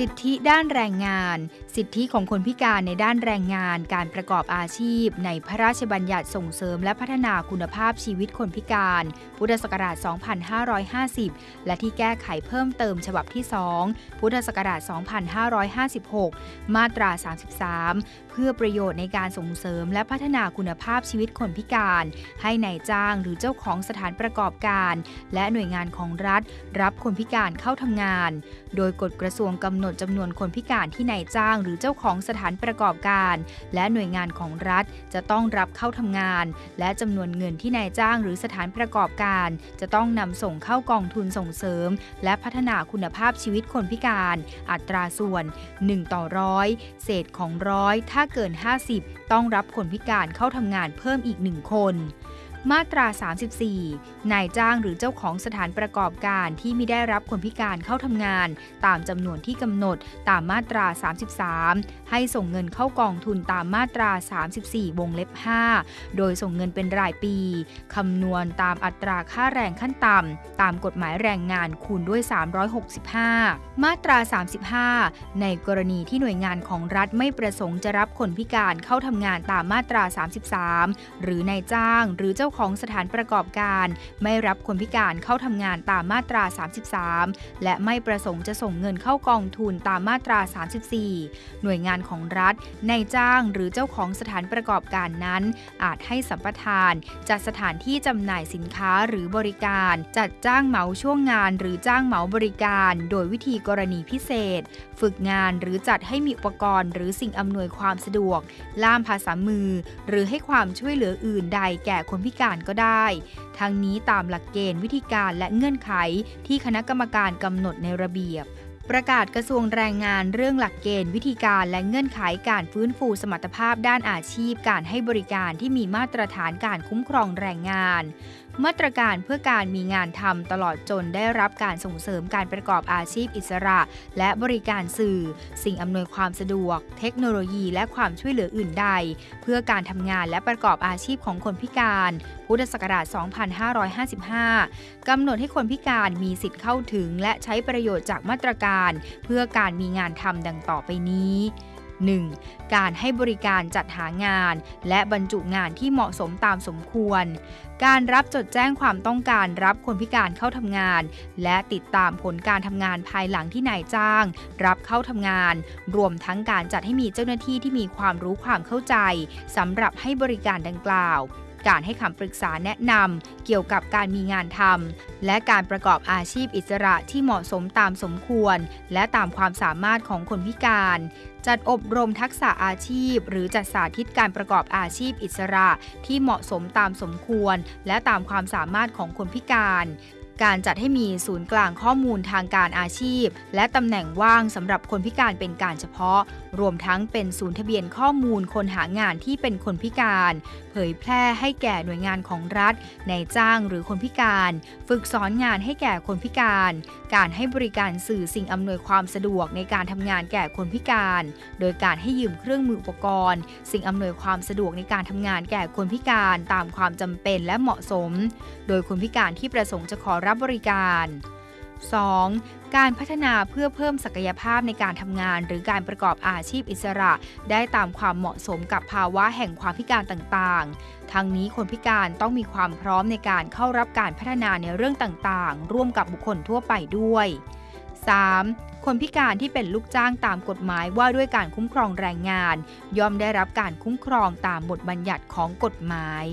สิทธิด้านแรงงาน สิทธิของคนพิการในด้านแรงงาน การประกอบอาชีพ ในพระราชบัญญัติส่งเสริมและพัฒนาคุณภาพชีวิตคนพิการ พุทธศักราช 2550 และที่แก้ไขเพิ่มเติมฉบับที่ 2 พุทธศักราช 2556 มาตรา 33 เพื่อประโยชน์ในการส่งเสริมและพัฒนาคุณภาพชีวิตคนพิการ ให้ในายจ้างหรือเจ้าของสถานประกอบการ และหน่วยงานของรัฐ รับคนพิการเข้าทำงาน โดยกฎกระทรวงกำหนดจำนวนคนพิการที่นายจ้างหรือเจ้าของสถานประกอบการ และหน่วยงานของรัฐจะต้องรับเข้าทำงาน และจำนวนเงินที่นายจ้างหรือสถานประกอบการ จะต้องนำส่งเข้ากองทุนส่งเสริม และพัฒนาคุณภาพชีวิตคนพิการ อัตราส่วน 1 ต่อร้อยเศษของร้อยถ้าเกิน 50 ต้องรับคนพิการเข้าทำงานเพิ่มอีก 1 คน มาตรา 34 นายจ้างหรือเจ้าของสถานประกอบการที่ไม่ได้รับคนพิการเข้าทำงาน ตามจำนวนที่กำหนดตามมาตรา 33 ให้ส่งเงินเข้ากองทุนตามมาตรา 34 วงเล็บ 5 โดยส่งเงินเป็นรายปีคำนวณตามอัตราค่าแรงขั้นต่ำตามกฎหมายแรงงานคูณด้วย 365 มาตรา 35 ในกรณีที่หน่วยงานของรัฐไม่ประสงค์จะรับคนพิการเข้าทำงานตามมาตรา 33 หรือนายจ้างหรือเจ้าของสถานประกอบการ ไม่รับคนพิการเข้าทำงานตามมาตรา 33 และไม่ประสงค์จะส่งเงินเข้ากองทุนตามมาตรา 34 หน่วยงานของรัฐนายจ้างหรือเจ้าของสถานประกอบการนั้น อาจให้สัมปทาน จัดสถานที่จำหน่ายสินค้าหรือบริการ จัดจ้างเหมาช่วงงาน หรือจ้างเหมาบริการ โดยวิธีกรณีพิเศษ ฝึกงานหรือจัดให้มีอุปกรณ์ หรือสิ่งอำนวยความสะดวก ล่ามภาษามือ หรือให้ความช่วยเหลืออื่นใดแก่คนพิการการก็ได้ ทั้งนี้ตามหลักเกณฑ์วิธีการและเงื่อนไขที่คณะกรรมการกำหนดในระเบียบประกาศกระทรวงแรงงานเรื่องหลักเกณฑ์วิธีการและเงื่อนไขการฟื้นฟูสมรรถภาพด้านอาชีพ การให้บริการที่มีมาตรฐานการคุ้มครองแรงงาน มาตรการเพื่อการมีงานทำตลอดจนได้รับการส่งเสริมการประกอบอาชีพอิสระ และบริการสื่อ สิ่งอำนวยความสะดวก เทคโนโลยีและความช่วยเหลืออื่นใด เพื่อการทำงานและประกอบอาชีพของคนพิการ พุทธศักราช 2555 กำหนดให้คนพิการมีสิทธิ์เข้าถึง และใช้ประโยชน์จากมาตรการ เพื่อการมีงานทำดังต่อไปนี้ 1. การให้บริการจัดหางาน และบรรจุงานที่เหมาะสมตามสมควร การรับจดแจ้งความต้องการรับคนพิการเข้าทำงาน และติดตามผลการทำงานภายหลังที่นายจ้าง รับเข้าทำงาน รวมทั้งการจัดให้มีเจ้าหน้าที่ที่มีความรู้ความเข้าใจสำหรับให้บริการดังกล่าว การให้คำปรึกษาแนะนำเกี่ยวกับการมีงานทำและการประกอบอาชีพอิสระที่เหมาะสมตามสมควร และตามความสามารถของคนพิการ จัดอบรมทักษะอาชีพ หรือจัดสาธิตการประกอบอาชีพอิสระที่เหมาะสมตามสมควร และตามความสามารถของคนพิการ การจัดให้มีศูนย์กลางข้อมูลทางการอาชีพ และตำแหน่งว่างสำหรับคนพิการเป็นการเฉพาะ รวมทั้งเป็นศูนย์ทะเบียนข้อมูลคนหางานที่เป็นคนพิการ เผยแพร่ให้แก่หน่วยงานของรัฐในจ้างหรือคนพิการ ฝึกสอนงานให้แก่คนพิการ การให้บริการสื่อสิ่งอำนวยความสะดวกในการทำงานแก่คนพิการ โดยการให้ยืมเครื่องมืออุปกรณ์ สิ่งอำนวยความสะดวกในการทำงานแก่คนพิการตามความจำเป็นและเหมาะสม โดยคนพิการที่ประสงค์จะขอรับบริการ 2. การพัฒนาเพื่อเพิ่มศักยภาพในการทำงาน หรือการประกอบอาชีพอิสระ ได้ตามความเหมาะสมกับภาวะแห่งความพิการต่างๆ ทั้งนี้คนพิการต้องมีความพร้อมในการเข้ารับการพัฒนาในเรื่องต่างๆ ร่วมกับบุคคลทั่วไปด้วย 3. คนพิการที่เป็นลูกจ้างตามกฎหมายว่าด้วยการคุ้มครองแรงงาน ย่อมได้รับการคุ้มครองตามบทบัญญัติของกฎหมาย